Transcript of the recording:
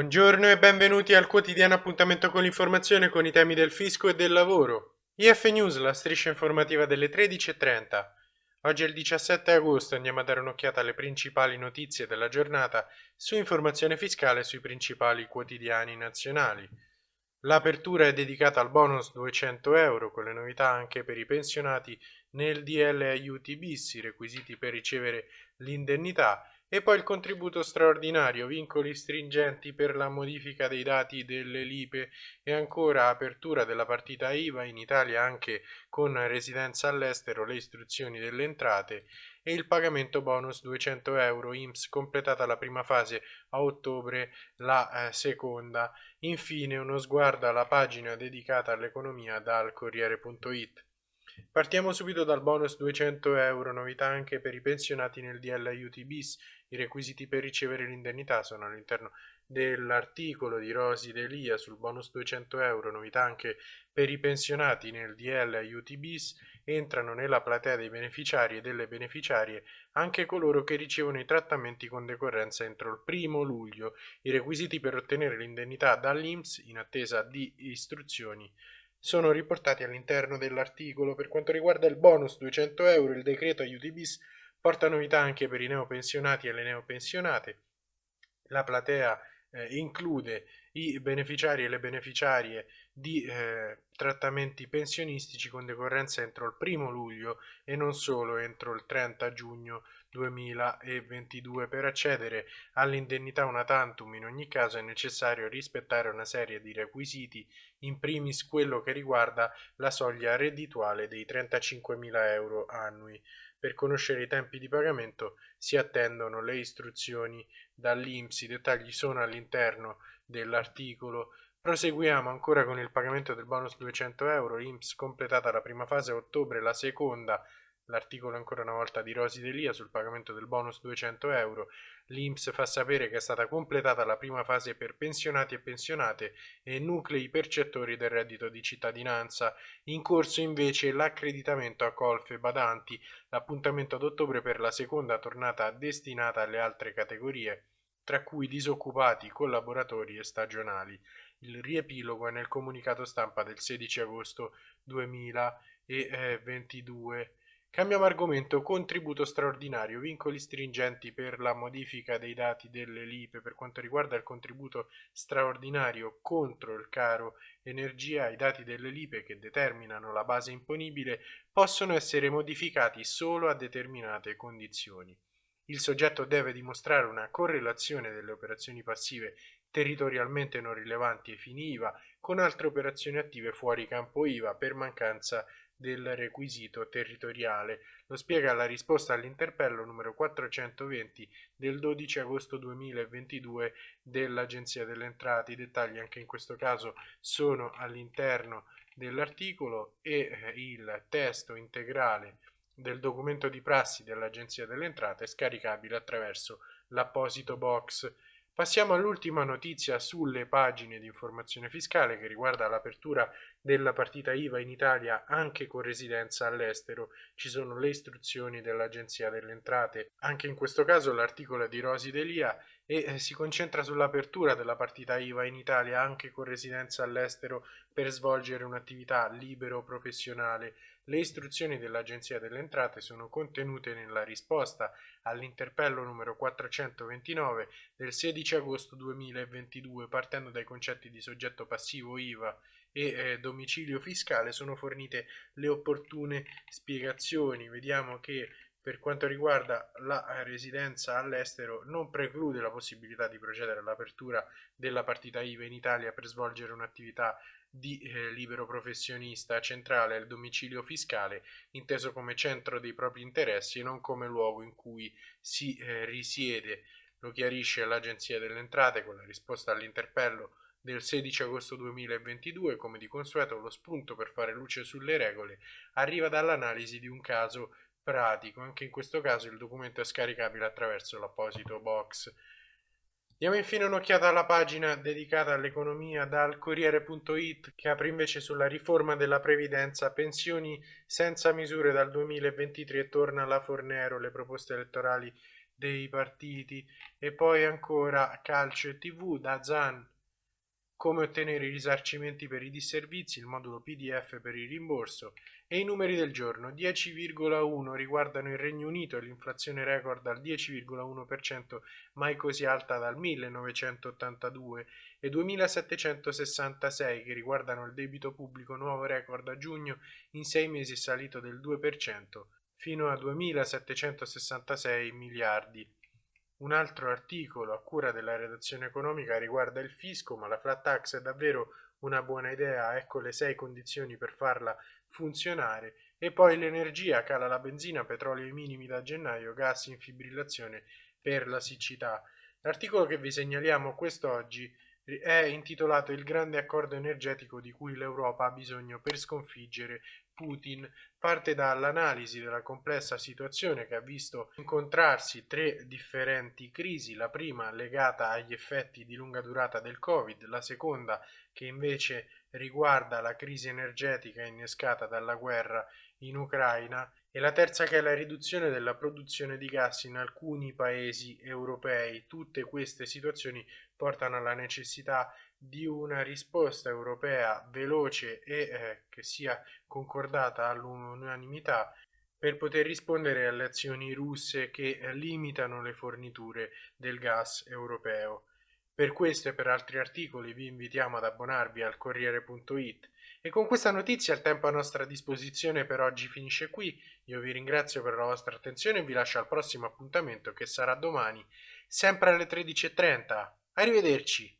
Buongiorno e benvenuti al quotidiano appuntamento con l'informazione con i temi del fisco e del lavoro. IF News, la striscia informativa delle 13.30. Oggi è il 17 agosto, andiamo a dare un'occhiata alle principali notizie della giornata su informazione fiscale sui principali quotidiani nazionali. L'apertura è dedicata al bonus 200 euro, con le novità anche per i pensionati nel DL aiuti bis, i requisiti per ricevere l'indennità e poi il contributo straordinario, vincoli stringenti per la modifica dei dati delle LIPE e ancora apertura della partita IVA in Italia anche con residenza all'estero, le istruzioni delle entrate e il pagamento bonus 200 euro IMSS completata la prima fase a ottobre, la eh, seconda. Infine uno sguardo alla pagina dedicata all'economia dal Corriere.it. Partiamo subito dal bonus 200 euro, novità anche per i pensionati nel DL aiuti bis. I requisiti per ricevere l'indennità sono all'interno dell'articolo di Rosi Delia sul bonus 200 euro, novità anche per i pensionati nel DL aiuti bis. Entrano nella platea dei beneficiari e delle beneficiarie anche coloro che ricevono i trattamenti con decorrenza entro il primo luglio. I requisiti per ottenere l'indennità dall'INPS in attesa di istruzioni sono riportati all'interno dell'articolo. Per quanto riguarda il bonus 200 euro, il decreto aiuti bis porta novità anche per i neopensionati e le neopensionate. La platea eh, include i beneficiari e le beneficiarie di eh, trattamenti pensionistici con decorrenza entro il 1 luglio e non solo entro il 30 giugno 2022. Per accedere all'indennità una tantum in ogni caso è necessario rispettare una serie di requisiti, in primis quello che riguarda la soglia reddituale dei 35.000 euro annui. Per conoscere i tempi di pagamento si attendono le istruzioni dall'INPS, i dettagli sono all'interno dell'articolo. Proseguiamo ancora con il pagamento del bonus 200 euro, INPS completata la prima fase a ottobre, la seconda L'articolo ancora una volta di Rosi Delia sul pagamento del bonus 200 euro. L'INPS fa sapere che è stata completata la prima fase per pensionati e pensionate e nuclei percettori del reddito di cittadinanza. In corso invece l'accreditamento a colf e badanti. L'appuntamento ad ottobre per la seconda tornata destinata alle altre categorie, tra cui disoccupati, collaboratori e stagionali. Il riepilogo è nel comunicato stampa del 16 agosto 2022. Cambiamo argomento, contributo straordinario, vincoli stringenti per la modifica dei dati delle LIPE per quanto riguarda il contributo straordinario contro il caro energia, i dati delle LIPE che determinano la base imponibile possono essere modificati solo a determinate condizioni. Il soggetto deve dimostrare una correlazione delle operazioni passive territorialmente non rilevanti ai fini IVA con altre operazioni attive fuori campo IVA per mancanza di del requisito territoriale. Lo spiega la risposta all'interpello numero 420 del 12 agosto 2022 dell'Agenzia delle Entrate. I dettagli anche in questo caso sono all'interno dell'articolo e eh, il testo integrale del documento di prassi dell'Agenzia delle Entrate è scaricabile attraverso l'apposito box Passiamo all'ultima notizia sulle pagine di informazione fiscale che riguarda l'apertura della partita IVA in Italia anche con residenza all'estero. Ci sono le istruzioni dell'Agenzia delle Entrate. Anche in questo caso l'articolo è di Rosi Delia e eh, si concentra sull'apertura della partita IVA in Italia anche con residenza all'estero per svolgere un'attività libero professionale. Le istruzioni dell'Agenzia delle Entrate sono contenute nella risposta all'interpello numero 429 del 16 agosto 2022 partendo dai concetti di soggetto passivo IVA e eh, domicilio fiscale sono fornite le opportune spiegazioni. Vediamo che per quanto riguarda la residenza all'estero non preclude la possibilità di procedere all'apertura della partita IVA in Italia per svolgere un'attività di eh, libero professionista centrale al domicilio fiscale, inteso come centro dei propri interessi e non come luogo in cui si eh, risiede. Lo chiarisce l'Agenzia delle Entrate con la risposta all'interpello del 16 agosto 2022, come di consueto lo spunto per fare luce sulle regole arriva dall'analisi di un caso pratico, anche in questo caso il documento è scaricabile attraverso l'apposito box. Diamo infine un'occhiata alla pagina dedicata all'economia dal Corriere.it che apre invece sulla riforma della previdenza, pensioni senza misure dal 2023 torna la Fornero, le proposte elettorali dei partiti e poi ancora calcio e tv da Zan come ottenere i risarcimenti per i disservizi, il modulo PDF per il rimborso e i numeri del giorno. 10,1 riguardano il Regno Unito l'inflazione record al 10,1% mai così alta dal 1982 e 2766 che riguardano il debito pubblico nuovo record a giugno in sei mesi salito del 2% fino a 2766 miliardi. Un altro articolo a cura della redazione economica riguarda il fisco, ma la flat tax è davvero una buona idea, ecco le sei condizioni per farla funzionare. E poi l'energia, cala la benzina, petrolio ai minimi da gennaio, gas in fibrillazione per la siccità. L'articolo che vi segnaliamo quest'oggi è intitolato Il grande accordo energetico di cui l'Europa ha bisogno per sconfiggere Putin. Parte dall'analisi della complessa situazione che ha visto incontrarsi tre differenti crisi, la prima legata agli effetti di lunga durata del Covid, la seconda che invece riguarda la crisi energetica innescata dalla guerra in Ucraina e la terza che è la riduzione della produzione di gas in alcuni paesi europei. Tutte queste situazioni portano alla necessità di una risposta europea veloce e eh, che sia concordata all'unanimità per poter rispondere alle azioni russe che limitano le forniture del gas europeo. Per questo e per altri articoli vi invitiamo ad abbonarvi al Corriere.it e con questa notizia il tempo a nostra disposizione per oggi finisce qui. Io vi ringrazio per la vostra attenzione e vi lascio al prossimo appuntamento che sarà domani, sempre alle 13.30. Arrivederci!